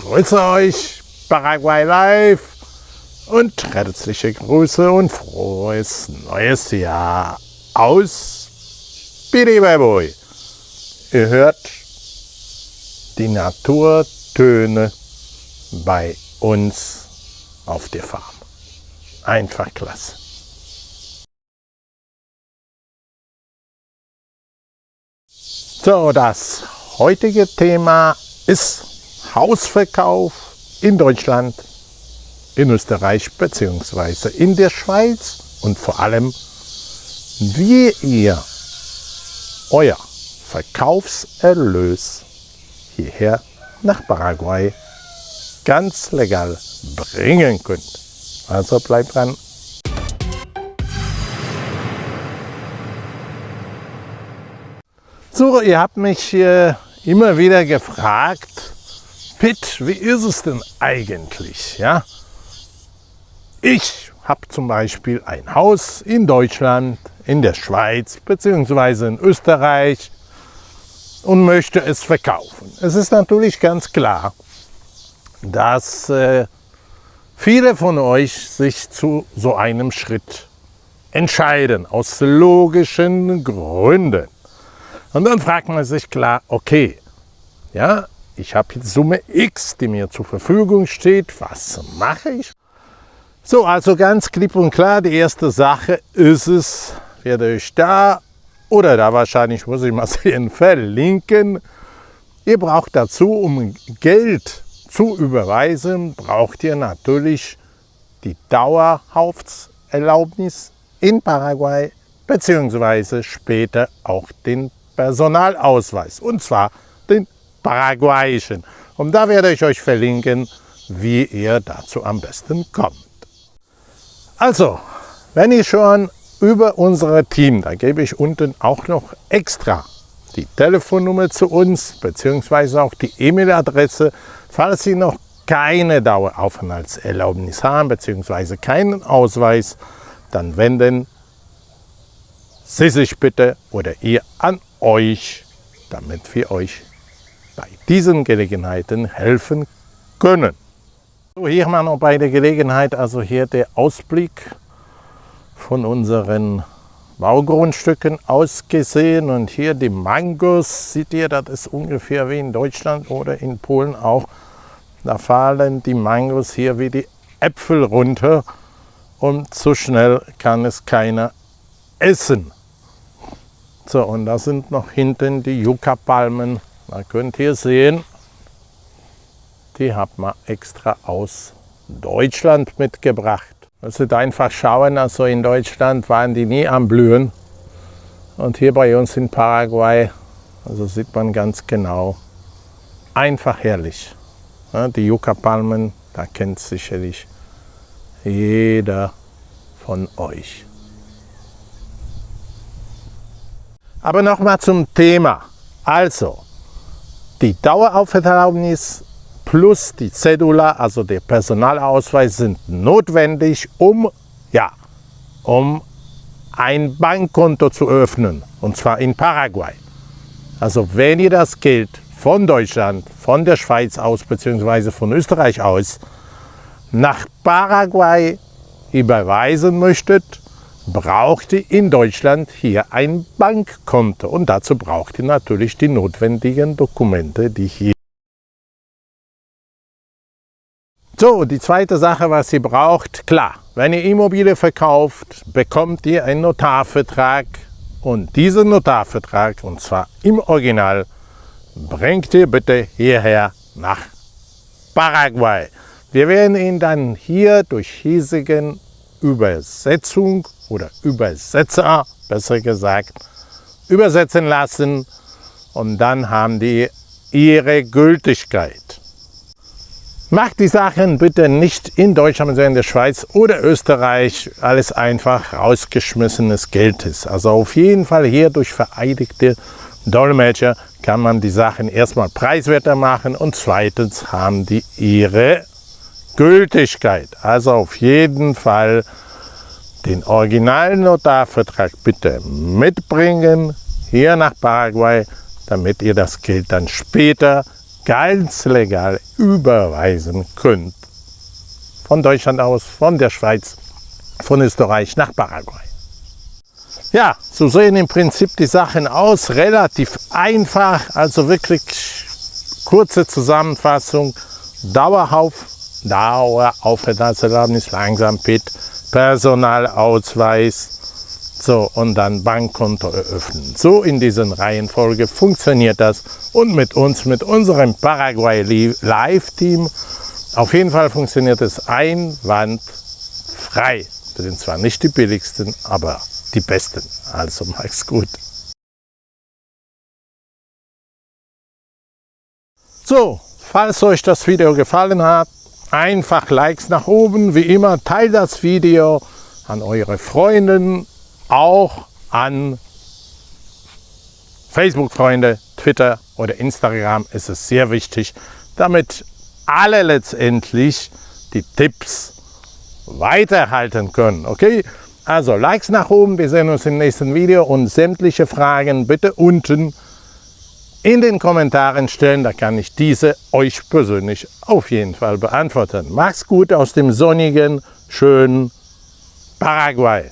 grüße euch, Paraguay Live und herzliche Grüße und frohes neues Jahr aus Biribaboy. Ihr hört die Naturtöne bei uns auf der Farm. Einfach klasse. So, das heutige Thema ist Hausverkauf in Deutschland, in Österreich bzw. in der Schweiz und vor allem, wie ihr euer Verkaufserlös hierher nach Paraguay ganz legal bringen könnt. Also bleibt dran. So, ihr habt mich äh, immer wieder gefragt, Pitt, wie ist es denn eigentlich? Ja? Ich habe zum Beispiel ein Haus in Deutschland, in der Schweiz bzw. in Österreich und möchte es verkaufen. Es ist natürlich ganz klar, dass äh, viele von euch sich zu so einem Schritt entscheiden, aus logischen Gründen. Und dann fragt man sich klar, okay, ja, ich habe jetzt Summe X, die mir zur Verfügung steht, was mache ich? So, also ganz klipp und klar, die erste Sache ist es, werde ich da oder da wahrscheinlich, muss ich mal sehen, verlinken. Ihr braucht dazu, um Geld zu überweisen, braucht ihr natürlich die Dauerhaftserlaubnis in Paraguay beziehungsweise später auch den Personalausweis und zwar den paraguayischen. Und da werde ich euch verlinken, wie ihr dazu am besten kommt. Also, wenn ihr schon über unser Team, da gebe ich unten auch noch extra die Telefonnummer zu uns, beziehungsweise auch die E-Mail-Adresse, falls Sie noch keine Daueraufenthaltserlaubnis haben, beziehungsweise keinen Ausweis, dann wenden Sie sich bitte oder ihr an euch, damit wir euch bei diesen Gelegenheiten helfen können. So, hier haben wir noch bei der Gelegenheit, also hier der Ausblick von unseren Baugrundstücken ausgesehen und hier die Mangos, seht ihr, das ist ungefähr wie in Deutschland oder in Polen auch. Da fallen die Mangos hier wie die Äpfel runter und so schnell kann es keiner essen. So, und da sind noch hinten die Yucca-Palmen. Da könnt ihr sehen, die hat man extra aus Deutschland mitgebracht. Also einfach schauen, also in Deutschland waren die nie am Blühen. Und hier bei uns in Paraguay, also sieht man ganz genau, einfach herrlich. Die Yucca-Palmen, da kennt sicherlich jeder von euch. Aber nochmal zum Thema. Also, die Daueraufenthaltserlaubnis plus die Cedula, also der Personalausweis, sind notwendig, um, ja, um ein Bankkonto zu öffnen, und zwar in Paraguay. Also wenn ihr das Geld von Deutschland, von der Schweiz aus bzw. von Österreich aus nach Paraguay überweisen möchtet, braucht ihr in Deutschland hier ein Bankkonto und dazu braucht ihr natürlich die notwendigen Dokumente, die hier So, die zweite Sache, was ihr braucht, klar, wenn ihr Immobilie verkauft, bekommt ihr einen Notarvertrag und diesen Notarvertrag, und zwar im Original, bringt ihr bitte hierher nach Paraguay. Wir werden ihn dann hier durch hiesigen Übersetzung oder Übersetzer, besser gesagt, übersetzen lassen und dann haben die ihre Gültigkeit. Macht die Sachen bitte nicht in Deutschland, sondern in der Schweiz oder Österreich. Alles einfach rausgeschmissenes Geld ist. Also auf jeden Fall hier durch vereidigte Dolmetscher kann man die Sachen erstmal preiswerter machen und zweitens haben die ihre Gültigkeit. Also auf jeden Fall den originalen Notarvertrag bitte mitbringen hier nach Paraguay, damit ihr das Geld dann später ganz legal überweisen könnt. Von Deutschland aus, von der Schweiz, von Österreich nach Paraguay. Ja, so sehen im Prinzip die Sachen aus. Relativ einfach, also wirklich kurze Zusammenfassung. Dauerauf, Daueraufenthaltserlaubnis, langsam PIT, Personalausweis, so, und dann Bankkonto eröffnen. So in dieser Reihenfolge funktioniert das und mit uns, mit unserem Paraguay Live-Team, auf jeden Fall funktioniert es einwandfrei. Wir sind zwar nicht die billigsten, aber die besten. Also mach's gut. So, falls euch das Video gefallen hat, einfach Likes nach oben. Wie immer, teilt das Video an eure Freunde, auch an Facebook-Freunde, Twitter oder Instagram ist es sehr wichtig, damit alle letztendlich die Tipps weiterhalten können. Okay, also Likes nach oben, wir sehen uns im nächsten Video und sämtliche Fragen bitte unten in den Kommentaren stellen, da kann ich diese euch persönlich auf jeden Fall beantworten. Macht's gut aus dem sonnigen, schönen Paraguay.